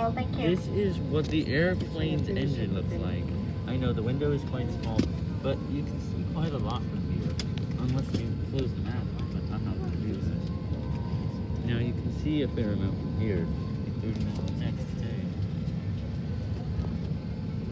beautiful. thank you. This is what the airplane's engine looks like. I know the window is quite small, but you can see quite a lot from here. Unless you close the map, but I'm not going to do this. Now you can see a fair amount from here.